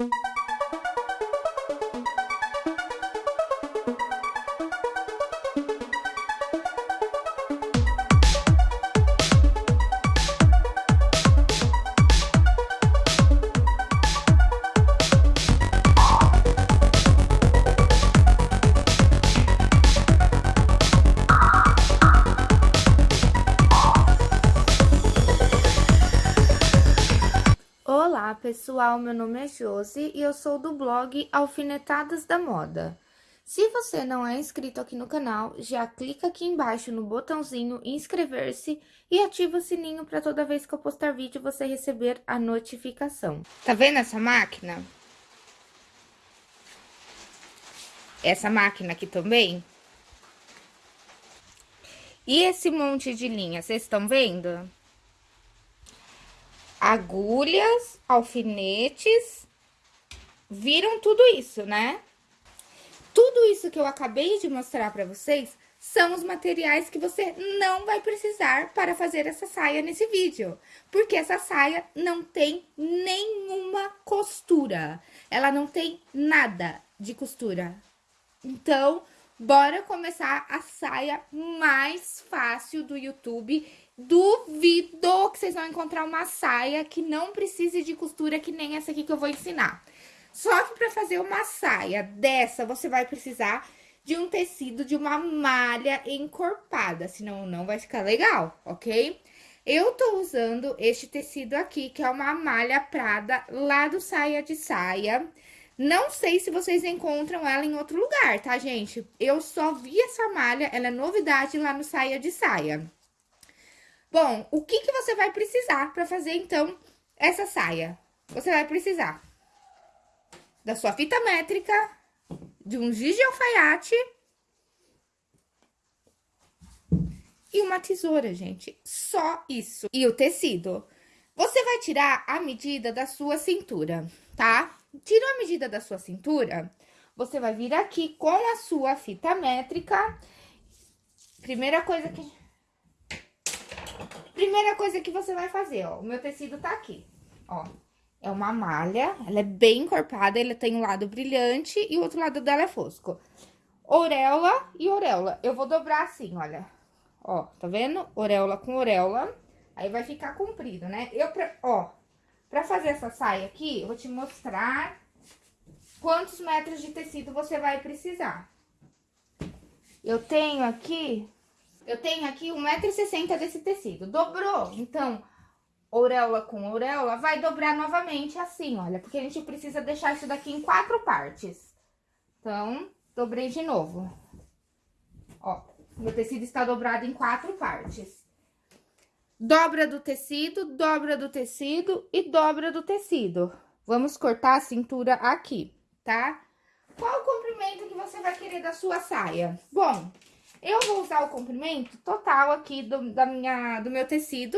you. Olá pessoal, meu nome é Josi e eu sou do blog Alfinetadas da Moda. Se você não é inscrito aqui no canal, já clica aqui embaixo no botãozinho inscrever-se e ativa o sininho para toda vez que eu postar vídeo você receber a notificação. Tá vendo essa máquina? Essa máquina aqui também? E esse monte de linha, vocês estão vendo? Agulhas, alfinetes, viram tudo isso, né? Tudo isso que eu acabei de mostrar para vocês são os materiais que você não vai precisar para fazer essa saia nesse vídeo. Porque essa saia não tem nenhuma costura. Ela não tem nada de costura. Então, bora começar a saia mais fácil do YouTube Duvido que vocês vão encontrar uma saia que não precise de costura que nem essa aqui que eu vou ensinar. Só que para fazer uma saia dessa, você vai precisar de um tecido de uma malha encorpada, senão não vai ficar legal, ok? Eu tô usando este tecido aqui, que é uma malha prada lá do Saia de Saia. Não sei se vocês encontram ela em outro lugar, tá, gente? Eu só vi essa malha, ela é novidade lá no Saia de Saia. Bom, o que, que você vai precisar para fazer, então, essa saia? Você vai precisar da sua fita métrica, de um giz de alfaiate e uma tesoura, gente. Só isso. E o tecido. Você vai tirar a medida da sua cintura, tá? Tirou a medida da sua cintura, você vai vir aqui com a sua fita métrica. Primeira coisa que Primeira coisa que você vai fazer, ó, o meu tecido tá aqui, ó. É uma malha, ela é bem encorpada, ela tem um lado brilhante e o outro lado dela é fosco. Auréola e auréola. Eu vou dobrar assim, olha. Ó, tá vendo? Auréola com auréola. Aí vai ficar comprido, né? Eu, pra, ó, pra fazer essa saia aqui, eu vou te mostrar quantos metros de tecido você vai precisar. Eu tenho aqui eu tenho aqui 1,60m desse tecido. Dobrou, então, auréola com auréola, vai dobrar novamente assim, olha. Porque a gente precisa deixar isso daqui em quatro partes. Então, dobrei de novo. Ó, meu tecido está dobrado em quatro partes. Dobra do tecido, dobra do tecido e dobra do tecido. Vamos cortar a cintura aqui, tá? Qual o comprimento que você vai querer da sua saia? Bom, eu vou usar o comprimento total aqui do, da minha, do meu tecido.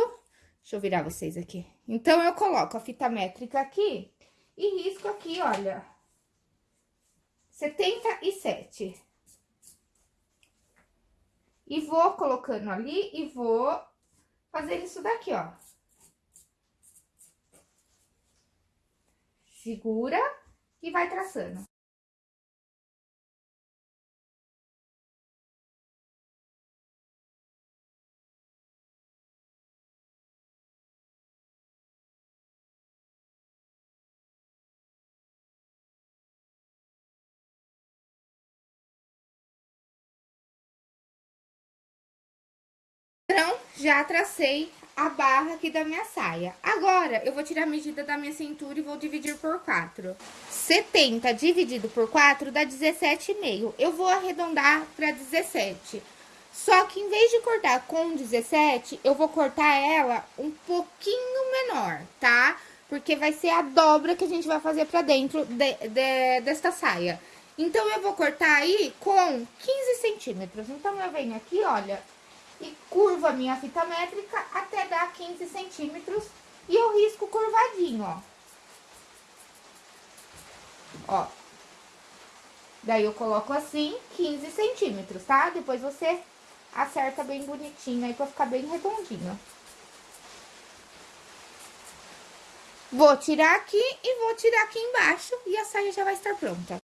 Deixa eu virar vocês aqui. Então, eu coloco a fita métrica aqui e risco aqui, olha, 77. E vou colocando ali e vou fazer isso daqui, ó. Segura e vai traçando. Então, já tracei a barra aqui da minha saia. Agora, eu vou tirar a medida da minha cintura e vou dividir por 4. 70 dividido por 4 dá 17,5. Eu vou arredondar para 17. Só que em vez de cortar com 17, eu vou cortar ela um pouquinho menor, tá? Porque vai ser a dobra que a gente vai fazer pra dentro de, de, desta saia. Então, eu vou cortar aí com 15 centímetros. Então, eu venho aqui, olha, e curvo a minha fita métrica até dar 15 centímetros e eu risco curvadinho, ó. Ó. Daí, eu coloco assim, 15 centímetros, tá? Depois você acerta bem bonitinho aí pra ficar bem redondinho. Vou tirar aqui e vou tirar aqui embaixo e a saia já vai estar pronta.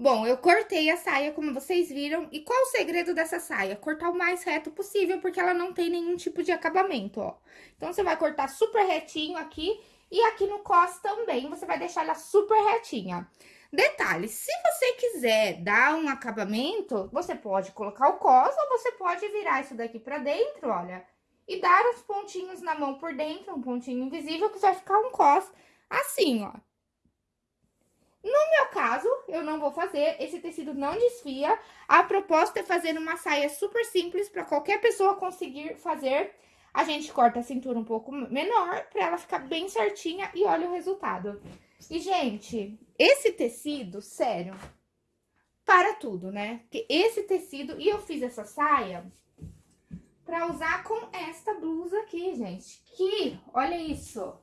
Bom, eu cortei a saia, como vocês viram. E qual o segredo dessa saia? Cortar o mais reto possível, porque ela não tem nenhum tipo de acabamento, ó. Então, você vai cortar super retinho aqui e aqui no cos também, você vai deixar ela super retinha. Detalhe, se você quiser dar um acabamento, você pode colocar o cos ou você pode virar isso daqui pra dentro, olha. E dar uns pontinhos na mão por dentro, um pontinho invisível, que vai ficar um cos assim, ó. No meu eu não vou fazer, esse tecido não desfia. A proposta é fazer uma saia super simples para qualquer pessoa conseguir fazer. A gente corta a cintura um pouco menor para ela ficar bem certinha e olha o resultado. E, gente, esse tecido, sério, para tudo, né? Porque esse tecido, e eu fiz essa saia para usar com esta blusa aqui, gente. Que, olha isso,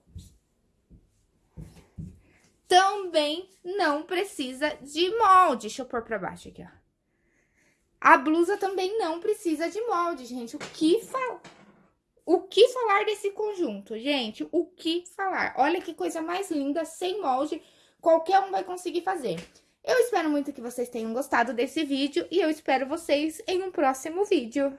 também não precisa de molde. Deixa eu pôr pra baixo aqui, ó. A blusa também não precisa de molde, gente. O que falar? O que falar desse conjunto, gente? O que falar? Olha que coisa mais linda, sem molde. Qualquer um vai conseguir fazer. Eu espero muito que vocês tenham gostado desse vídeo e eu espero vocês em um próximo vídeo.